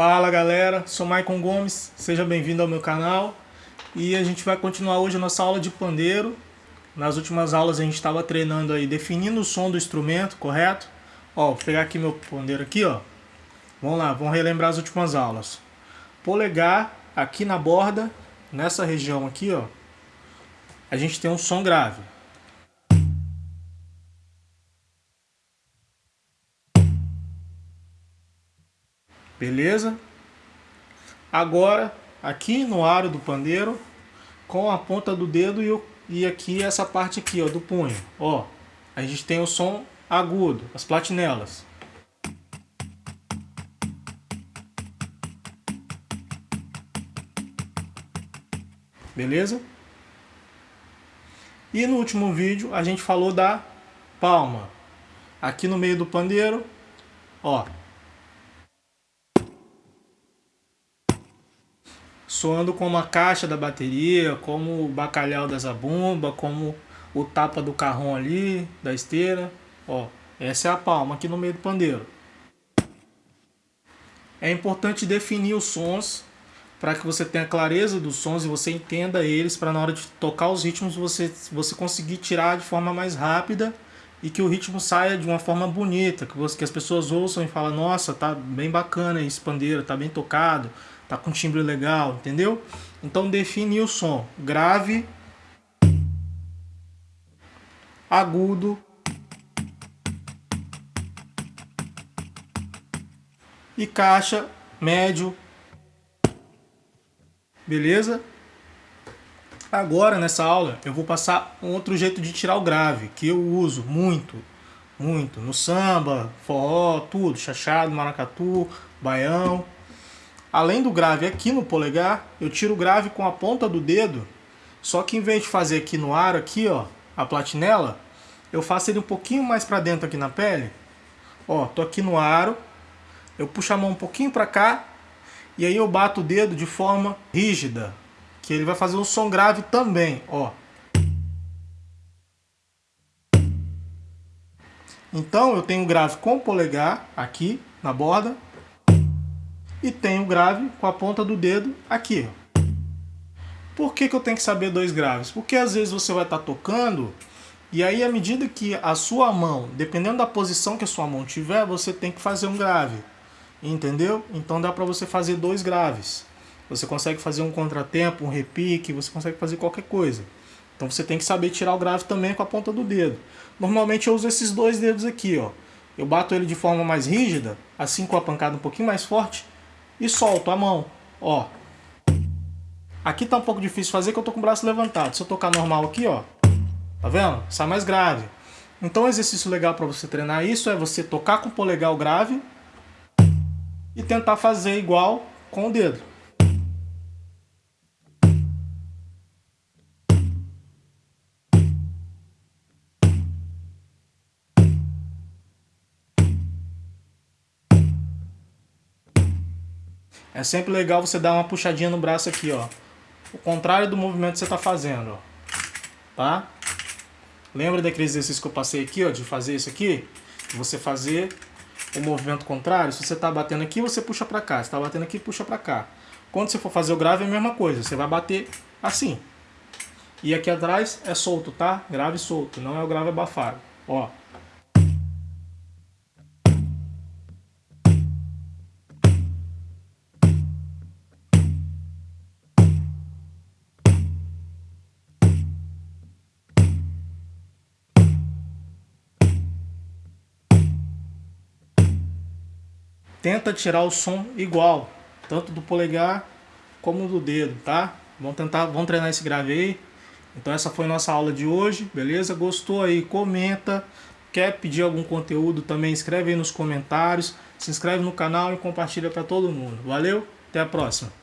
Fala galera, sou Maicon Gomes, seja bem-vindo ao meu canal e a gente vai continuar hoje a nossa aula de pandeiro. Nas últimas aulas a gente estava treinando aí, definindo o som do instrumento, correto? Ó, vou pegar aqui meu pandeiro aqui, ó. Vamos lá, vamos relembrar as últimas aulas. Polegar aqui na borda, nessa região aqui, ó, a gente tem um som grave. Beleza? Agora, aqui no aro do pandeiro, com a ponta do dedo e, o, e aqui essa parte aqui, ó, do punho. Ó, a gente tem o som agudo, as platinelas. Beleza? E no último vídeo a gente falou da palma. Aqui no meio do pandeiro, ó, soando como a caixa da bateria, como o bacalhau da zabumba, como o tapa do carrão ali, da esteira. Ó, essa é a palma aqui no meio do pandeiro. É importante definir os sons para que você tenha clareza dos sons e você entenda eles para na hora de tocar os ritmos você, você conseguir tirar de forma mais rápida e que o ritmo saia de uma forma bonita, que, você, que as pessoas ouçam e falem, nossa, tá bem bacana esse pandeiro, tá bem tocado, tá com timbre legal, entendeu? Então define o som grave, agudo e caixa médio. Beleza? Agora nessa aula eu vou passar outro jeito de tirar o grave, que eu uso muito, muito, no samba, forró, tudo, chachado, maracatu, baião, Além do grave aqui no polegar, eu tiro o grave com a ponta do dedo, só que em vez de fazer aqui no aro, aqui ó, a platinela, eu faço ele um pouquinho mais para dentro aqui na pele. Ó, tô aqui no aro, eu puxo a mão um pouquinho para cá, e aí eu bato o dedo de forma rígida, que ele vai fazer um som grave também, ó. Então eu tenho grave com o polegar aqui na borda, e tenho grave com a ponta do dedo aqui. Por que, que eu tenho que saber dois graves? Porque às vezes você vai estar tá tocando e aí à medida que a sua mão, dependendo da posição que a sua mão tiver, você tem que fazer um grave. Entendeu? Então dá para você fazer dois graves. Você consegue fazer um contratempo, um repique, você consegue fazer qualquer coisa. Então você tem que saber tirar o grave também com a ponta do dedo. Normalmente eu uso esses dois dedos aqui, ó. Eu bato ele de forma mais rígida, assim com a pancada um pouquinho mais forte, e solto a mão, ó. Aqui tá um pouco difícil fazer que eu tô com o braço levantado. Se eu tocar normal aqui, ó, tá vendo? Sai mais grave. Então um exercício legal para você treinar isso é você tocar com o polegar grave e tentar fazer igual com o dedo. É sempre legal você dar uma puxadinha no braço aqui, ó. O contrário do movimento que você está fazendo, ó. Tá? Lembra daquele exercício que eu passei aqui, ó, de fazer isso aqui? Você fazer o movimento contrário. Se você está batendo aqui, você puxa para cá. Se está batendo aqui, puxa para cá. Quando você for fazer o grave, é a mesma coisa. Você vai bater assim. E aqui atrás é solto, tá? Grave solto, não é o grave abafado. Ó. tenta tirar o som igual, tanto do polegar como do dedo, tá? Vamos tentar, vamos treinar esse grave aí. Então essa foi nossa aula de hoje, beleza? Gostou aí? Comenta. Quer pedir algum conteúdo também? Escreve aí nos comentários. Se inscreve no canal e compartilha para todo mundo. Valeu? Até a próxima.